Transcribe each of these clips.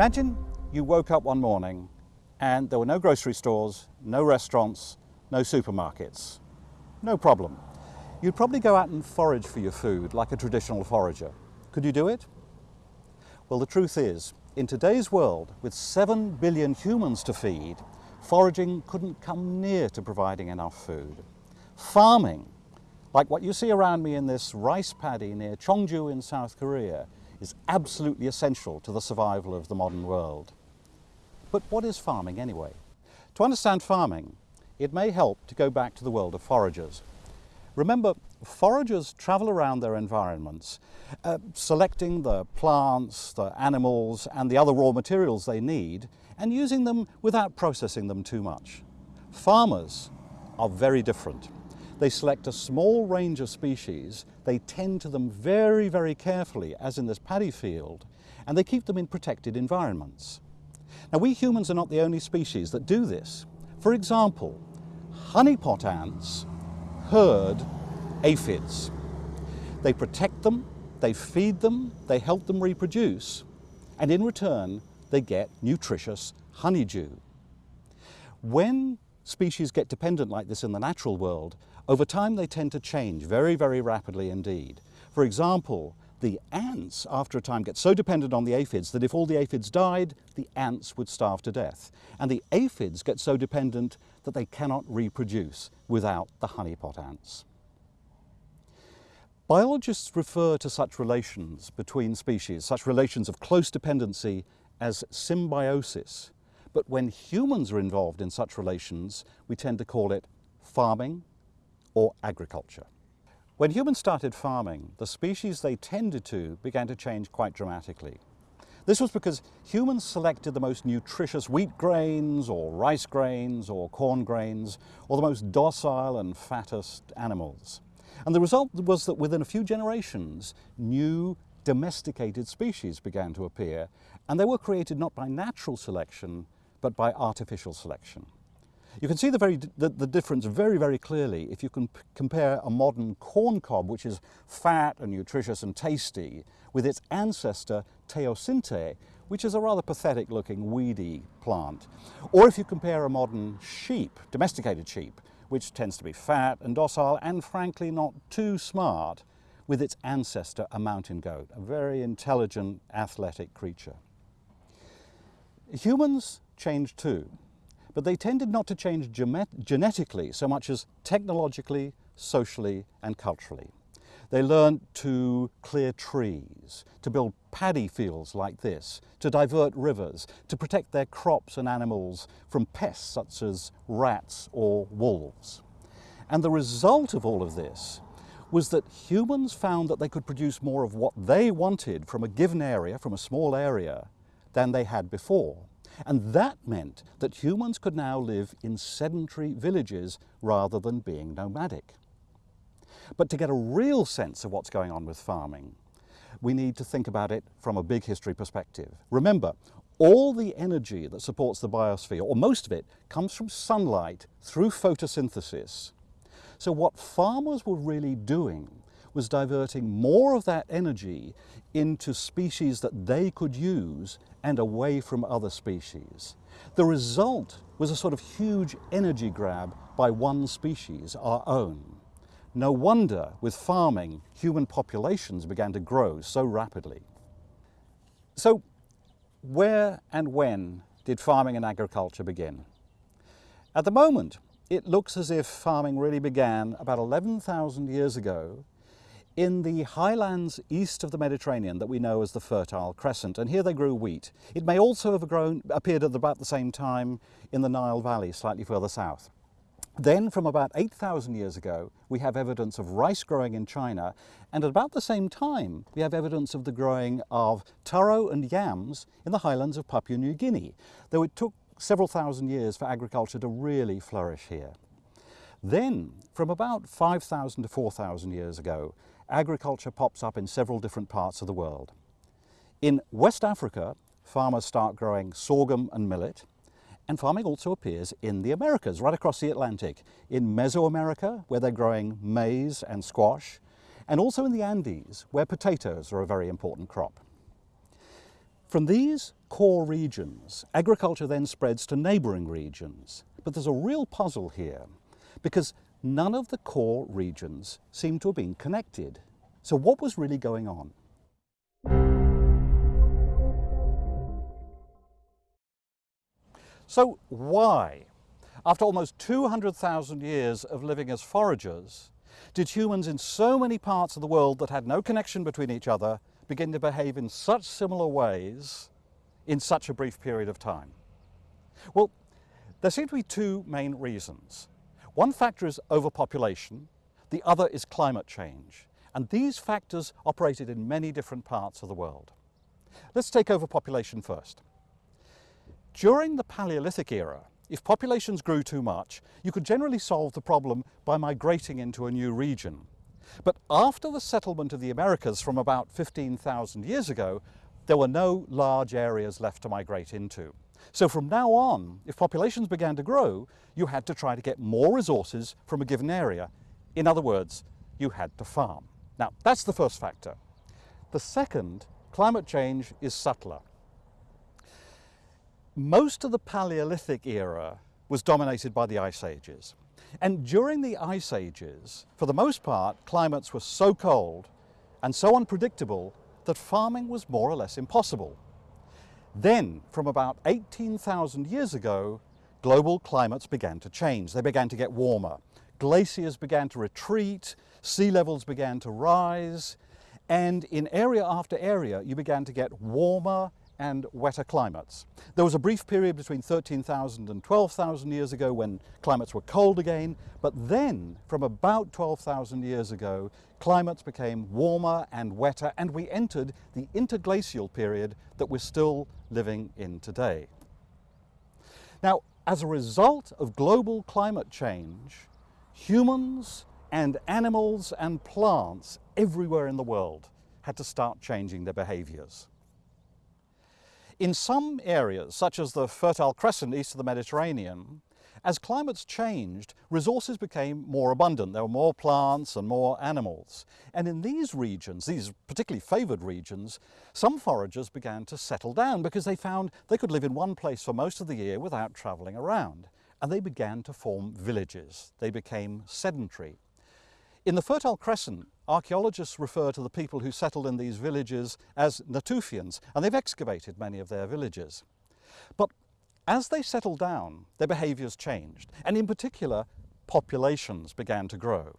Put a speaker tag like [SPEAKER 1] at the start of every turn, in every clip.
[SPEAKER 1] Imagine you woke up one morning and there were no grocery stores, no restaurants, no supermarkets. No problem. You'd probably go out and forage for your food like a traditional forager. Could you do it? Well, the truth is, in today's world, with 7 billion humans to feed, foraging couldn't come near to providing enough food. Farming, like what you see around me in this rice paddy near Cheongju in South Korea, is absolutely essential to the survival of the modern world. But what is farming anyway? To understand farming, it may help to go back to the world of foragers. Remember, foragers travel around their environments, uh, selecting the plants, the animals, and the other raw materials they need, and using them without processing them too much. Farmers are very different. They select a small range of species, they tend to them very, very carefully, as in this paddy field, and they keep them in protected environments. Now, we humans are not the only species that do this. For example, honeypot ants herd aphids. They protect them, they feed them, they help them reproduce, and in return, they get nutritious honeydew. When species get dependent like this in the natural world, over time they tend to change very, very rapidly indeed. For example, the ants, after a time, get so dependent on the aphids that if all the aphids died, the ants would starve to death. And the aphids get so dependent that they cannot reproduce without the honeypot ants. Biologists refer to such relations between species, such relations of close dependency, as symbiosis. But when humans are involved in such relations, we tend to call it farming or agriculture. When humans started farming, the species they tended to began to change quite dramatically. This was because humans selected the most nutritious wheat grains or rice grains or corn grains or the most docile and fattest animals. And the result was that within a few generations, new domesticated species began to appear and they were created not by natural selection but by artificial selection. You can see the, very, the, the difference very, very clearly if you can compare a modern corn cob, which is fat and nutritious and tasty, with its ancestor teosinte, which is a rather pathetic looking weedy plant. Or if you compare a modern sheep, domesticated sheep, which tends to be fat and docile and frankly not too smart, with its ancestor, a mountain goat, a very intelligent, athletic creature. Humans change too but they tended not to change genetically so much as technologically, socially and culturally. They learned to clear trees, to build paddy fields like this, to divert rivers, to protect their crops and animals from pests such as rats or wolves. And the result of all of this was that humans found that they could produce more of what they wanted from a given area, from a small area, than they had before. And that meant that humans could now live in sedentary villages rather than being nomadic. But to get a real sense of what's going on with farming, we need to think about it from a big history perspective. Remember, all the energy that supports the biosphere, or most of it, comes from sunlight through photosynthesis. So what farmers were really doing was diverting more of that energy into species that they could use and away from other species. The result was a sort of huge energy grab by one species, our own. No wonder, with farming, human populations began to grow so rapidly. So, where and when did farming and agriculture begin? At the moment, it looks as if farming really began about 11,000 years ago in the highlands east of the Mediterranean that we know as the Fertile Crescent, and here they grew wheat. It may also have grown, appeared at about the same time in the Nile Valley, slightly further south. Then, from about 8,000 years ago, we have evidence of rice growing in China, and at about the same time, we have evidence of the growing of taro and yams in the highlands of Papua New Guinea, though it took several thousand years for agriculture to really flourish here. Then, from about 5,000 to 4,000 years ago, agriculture pops up in several different parts of the world. In West Africa, farmers start growing sorghum and millet, and farming also appears in the Americas, right across the Atlantic, in Mesoamerica, where they're growing maize and squash, and also in the Andes, where potatoes are a very important crop. From these core regions, agriculture then spreads to neighbouring regions. But there's a real puzzle here because none of the core regions seem to have been connected. So what was really going on? So why, after almost 200,000 years of living as foragers, did humans in so many parts of the world that had no connection between each other begin to behave in such similar ways in such a brief period of time? Well, there seem to be two main reasons. One factor is overpopulation, the other is climate change. And these factors operated in many different parts of the world. Let's take overpopulation first. During the Paleolithic era, if populations grew too much, you could generally solve the problem by migrating into a new region. But after the settlement of the Americas from about 15,000 years ago, there were no large areas left to migrate into. So from now on, if populations began to grow, you had to try to get more resources from a given area. In other words, you had to farm. Now, that's the first factor. The second, climate change is subtler. Most of the Paleolithic era was dominated by the ice ages. And during the ice ages, for the most part, climates were so cold and so unpredictable that farming was more or less impossible. Then, from about 18,000 years ago, global climates began to change. They began to get warmer. Glaciers began to retreat, sea levels began to rise, and in area after area, you began to get warmer and wetter climates. There was a brief period between 13,000 and 12,000 years ago when climates were cold again, but then from about 12,000 years ago, climates became warmer and wetter and we entered the interglacial period that we're still living in today. Now, as a result of global climate change, humans and animals and plants everywhere in the world had to start changing their behaviors. In some areas, such as the Fertile Crescent east of the Mediterranean, as climates changed, resources became more abundant. There were more plants and more animals. And in these regions, these particularly favoured regions, some foragers began to settle down because they found they could live in one place for most of the year without travelling around. And they began to form villages. They became sedentary. In the Fertile Crescent, archaeologists refer to the people who settled in these villages as Natufians, and they've excavated many of their villages. But as they settled down, their behaviours changed, and in particular, populations began to grow.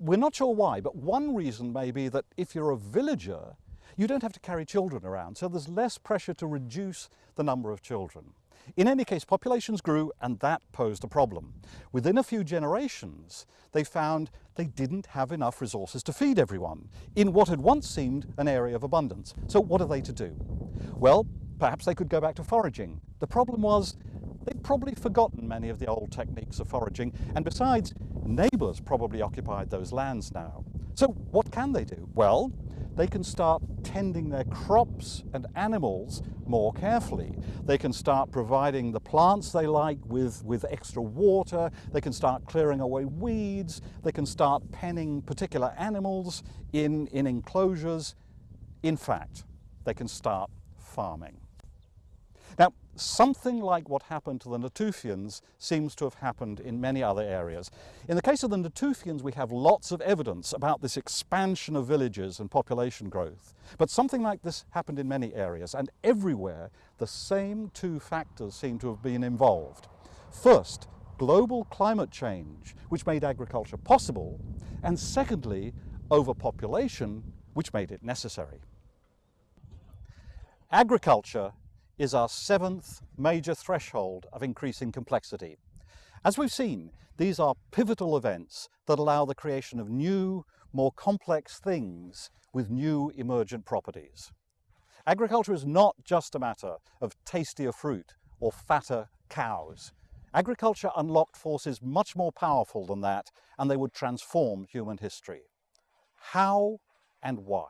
[SPEAKER 1] We're not sure why, but one reason may be that if you're a villager, you don't have to carry children around, so there's less pressure to reduce the number of children. In any case, populations grew and that posed a problem. Within a few generations, they found they didn't have enough resources to feed everyone in what had once seemed an area of abundance. So what are they to do? Well, perhaps they could go back to foraging. The problem was they'd probably forgotten many of the old techniques of foraging, and besides, neighbours probably occupied those lands now. So what can they do? Well, they can start tending their crops and animals more carefully. They can start providing the plants they like with, with extra water. They can start clearing away weeds. They can start penning particular animals in, in enclosures. In fact, they can start farming. Something like what happened to the Natufians seems to have happened in many other areas. In the case of the Natufians, we have lots of evidence about this expansion of villages and population growth. But something like this happened in many areas, and everywhere the same two factors seem to have been involved. First, global climate change, which made agriculture possible, and secondly, overpopulation, which made it necessary. Agriculture is our seventh major threshold of increasing complexity. As we've seen, these are pivotal events that allow the creation of new, more complex things with new emergent properties. Agriculture is not just a matter of tastier fruit or fatter cows. Agriculture unlocked forces much more powerful than that, and they would transform human history. How and why?